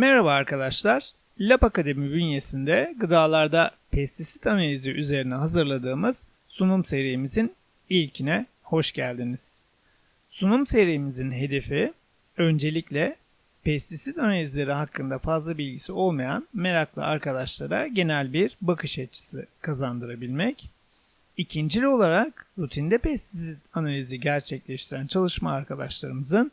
Merhaba arkadaşlar. Lab Akademi bünyesinde gıdalarda pestisit analizi üzerine hazırladığımız sunum serimizin ilkine hoş geldiniz. Sunum serimizin hedefi öncelikle pestisit analizleri hakkında fazla bilgisi olmayan meraklı arkadaşlara genel bir bakış açısı kazandırabilmek. İkincil olarak rutinde pestisit analizi gerçekleştiren çalışma arkadaşlarımızın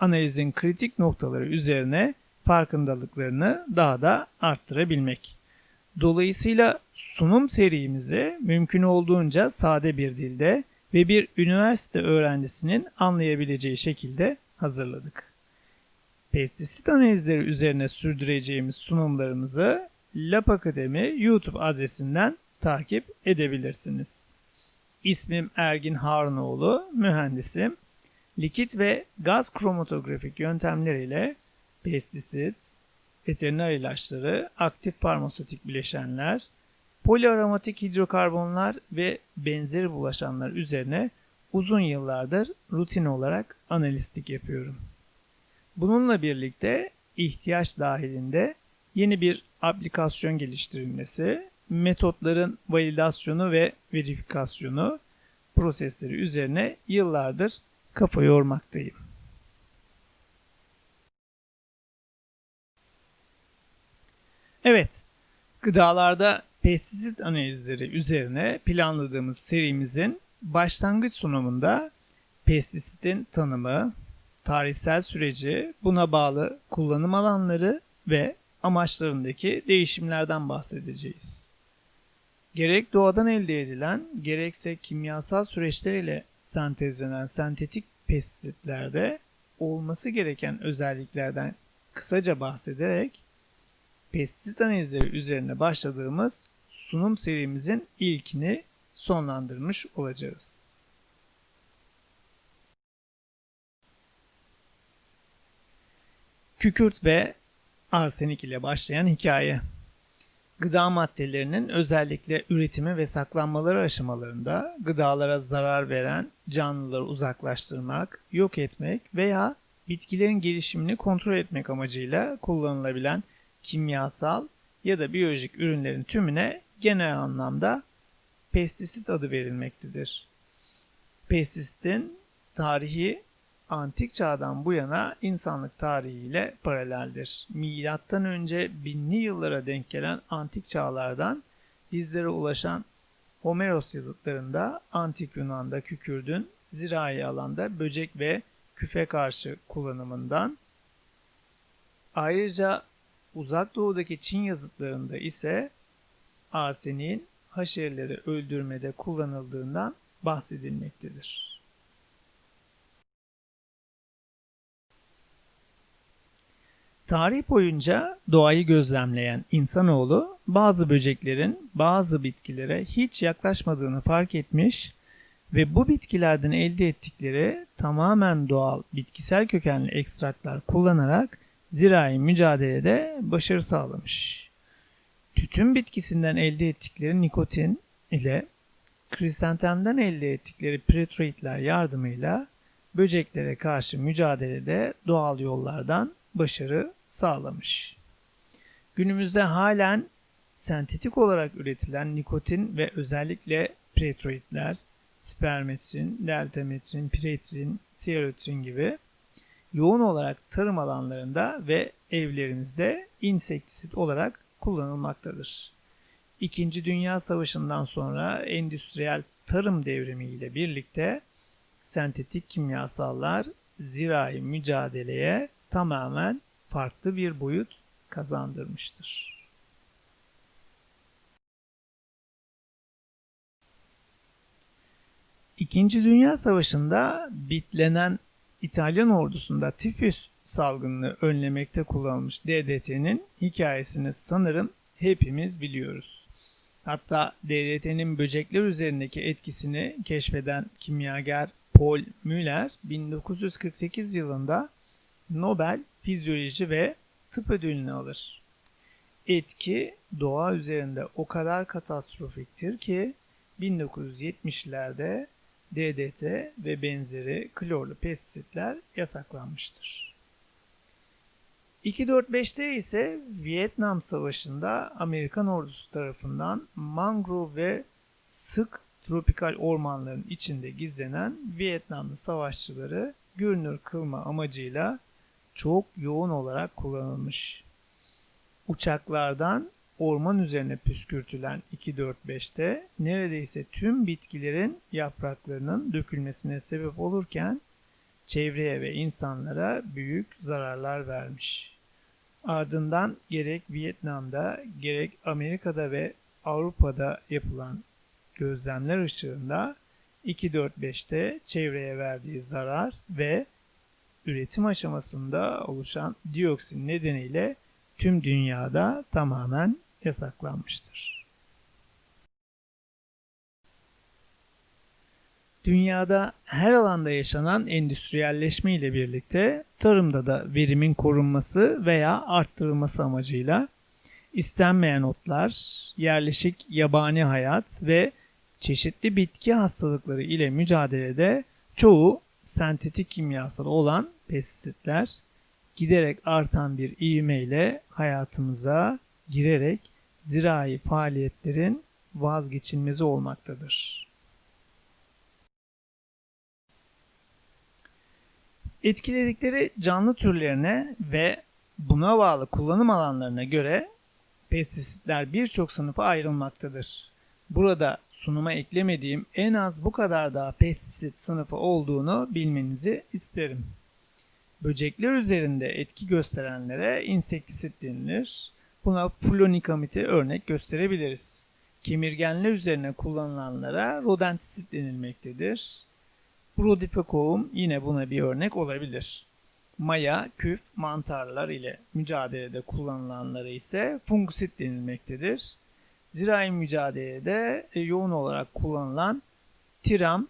analizin kritik noktaları üzerine farkındalıklarını daha da arttırabilmek. Dolayısıyla sunum serimizi mümkün olduğunca sade bir dilde ve bir üniversite öğrencisinin anlayabileceği şekilde hazırladık. Pestisit analizleri üzerine sürdüreceğimiz sunumlarımızı Lab Akademi YouTube adresinden takip edebilirsiniz. İsmim Ergin Harunoğlu, mühendisim. Likit ve gaz kromatografik yöntemleriyle pestisit, veteriner ilaçları, aktif farmasötik bileşenler, poliaromatik hidrokarbonlar ve benzeri bulaşanlar üzerine uzun yıllardır rutin olarak analistlik yapıyorum. Bununla birlikte ihtiyaç dahilinde yeni bir aplikasyon geliştirilmesi, metotların validasyonu ve verifikasyonu prosesleri üzerine yıllardır kafa yormaktayım. Evet, gıdalarda pestisit analizleri üzerine planladığımız serimizin başlangıç sunumunda pestisitin tanımı, tarihsel süreci, buna bağlı kullanım alanları ve amaçlarındaki değişimlerden bahsedeceğiz. Gerek doğadan elde edilen, gerekse kimyasal süreçler ile sentezlenen sentetik pestisitlerde olması gereken özelliklerden kısaca bahsederek pestisit analizleri üzerine başladığımız sunum serimizin ilkini sonlandırmış olacağız. Kükürt ve arsenik ile başlayan hikaye. Gıda maddelerinin özellikle üretimi ve saklanmaları aşamalarında gıdalara zarar veren canlıları uzaklaştırmak, yok etmek veya bitkilerin gelişimini kontrol etmek amacıyla kullanılabilen kimyasal ya da biyolojik ürünlerin tümüne genel anlamda pestisit adı verilmektedir. Pestisitin tarihi antik çağdan bu yana insanlık tarihiyle paraleldir. Milattan önce binli yıllara denk gelen antik çağlardan bizlere ulaşan Homeros yazıtlarında antik Yunan'da kükürdün zirai alanda böcek ve küfe karşı kullanımından ayrıca uzak doğudaki Çin yazıtlarında ise arseniğin haşereleri öldürmede kullanıldığından bahsedilmektedir. Tarih boyunca doğayı gözlemleyen insanoğlu bazı böceklerin bazı bitkilere hiç yaklaşmadığını fark etmiş ve bu bitkilerden elde ettikleri tamamen doğal bitkisel kökenli ekstraklar kullanarak zirai mücadelede başarı sağlamış. Tütün bitkisinden elde ettikleri nikotin ile krisantemden elde ettikleri pretroidler yardımıyla böceklere karşı mücadelede doğal yollardan başarı sağlamış. Günümüzde halen sentetik olarak üretilen nikotin ve özellikle pretroidler, spermetrin, deltametrin, piretrin, sierotrin gibi yoğun olarak tarım alanlarında ve evlerimizde insektisit olarak kullanılmaktadır. İkinci Dünya Savaşı'ndan sonra endüstriyel tarım devrimi ile birlikte sentetik kimyasallar zirai mücadeleye tamamen farklı bir boyut kazandırmıştır. İkinci Dünya Savaşı'nda bitlenen İtalyan ordusunda tifüs salgınını önlemekte kullanılmış DDT'nin hikayesini sanırım hepimiz biliyoruz. Hatta DDT'nin böcekler üzerindeki etkisini keşfeden kimyager Paul Müller 1948 yılında Nobel Fizyoloji ve Tıp ödülünü alır. Etki doğa üzerinde o kadar katastrofiktir ki 1970'lerde DDT ve benzeri klorlu pestisitler yasaklanmıştır. 2.4.5'te ise Vietnam Savaşı'nda Amerikan ordusu tarafından mangrove ve sık tropikal ormanların içinde gizlenen Vietnamlı savaşçıları görünür kılma amacıyla çok yoğun olarak kullanılmış. Uçaklardan orman üzerine püskürtülen 2.4.5'te neredeyse tüm bitkilerin yapraklarının dökülmesine sebep olurken çevreye ve insanlara büyük zararlar vermiş. Ardından gerek Vietnam'da gerek Amerika'da ve Avrupa'da yapılan gözlemler ışığında 2.4.5'te çevreye verdiği zarar ve üretim aşamasında oluşan dioksin nedeniyle tüm dünyada tamamen yasaklanmıştır. Dünyada her alanda yaşanan endüstriyelleşme ile birlikte tarımda da verimin korunması veya arttırılması amacıyla istenmeyen otlar, yerleşik yabani hayat ve çeşitli bitki hastalıkları ile mücadelede çoğu sentetik kimyasal olan pestisitler giderek artan bir ivmeyle hayatımıza girerek zirai faaliyetlerin vazgeçilmezi olmaktadır. Etkiledikleri canlı türlerine ve buna bağlı kullanım alanlarına göre pestisitler birçok sınıfa ayrılmaktadır. Burada sunuma eklemediğim en az bu kadar daha pestisit sınıfı olduğunu bilmenizi isterim. Böcekler üzerinde etki gösterenlere insektisit denilir. Buna flonikamiti örnek gösterebiliriz. Kemirgenler üzerine kullanılanlara rodentisit denilmektedir. Brodifacoum yine buna bir örnek olabilir. Maya, küf, mantarlar ile mücadelede kullanılanlara ise fungisit denilmektedir. Zirai mücadelede e, yoğun olarak kullanılan tiram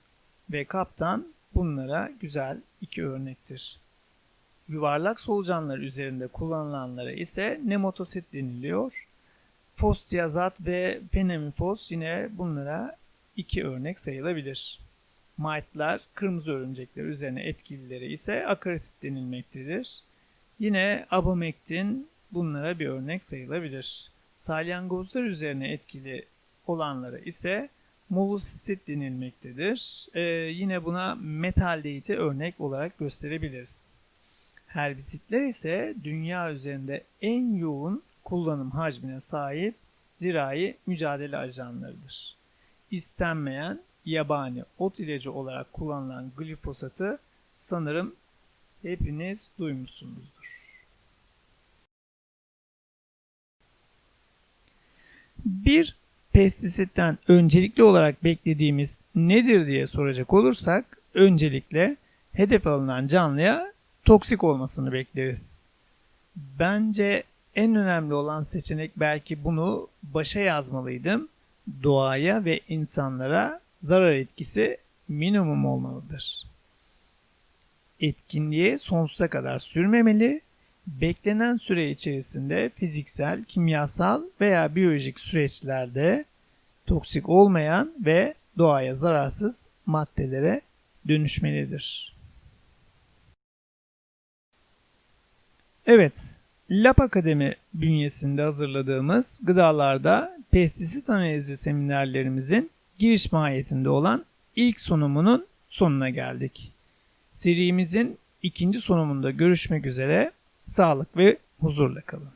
ve kaptan bunlara güzel iki örnektir. Yuvarlak solucanlar üzerinde kullanılanlara ise nematosit deniliyor. Fosdiazat ve penemifos yine bunlara iki örnek sayılabilir. Mite'lar, kırmızı örümcekler üzerine etkilileri ise akarisit denilmektedir. Yine abamektin bunlara bir örnek sayılabilir. Salyangozlar üzerine etkili olanlara ise molosisit denilmektedir. Ee, yine buna metaldeyiti örnek olarak gösterebiliriz. Herbisitler ise dünya üzerinde en yoğun kullanım hacmine sahip zirai mücadele ajanlarıdır. İstenmeyen yabani ot ilacı olarak kullanılan glifosatı sanırım hepiniz duymuşsunuzdur. Bir pestisitten öncelikli olarak beklediğimiz nedir diye soracak olursak öncelikle hedef alınan canlıya toksik olmasını bekleriz. Bence en önemli olan seçenek belki bunu başa yazmalıydım. Doğaya ve insanlara zarar etkisi minimum olmalıdır. Etkinliğe sonsuza kadar sürmemeli, beklenen süre içerisinde fiziksel, kimyasal veya biyolojik süreçlerde toksik olmayan ve doğaya zararsız maddelere dönüşmelidir. Evet, Lab Akademi bünyesinde hazırladığımız gıdalarda pestisit analizi seminerlerimizin giriş mahiyetinde olan ilk sunumunun sonuna geldik. Serimizin ikinci sunumunda görüşmek üzere. Sağlık ve huzurla kalın.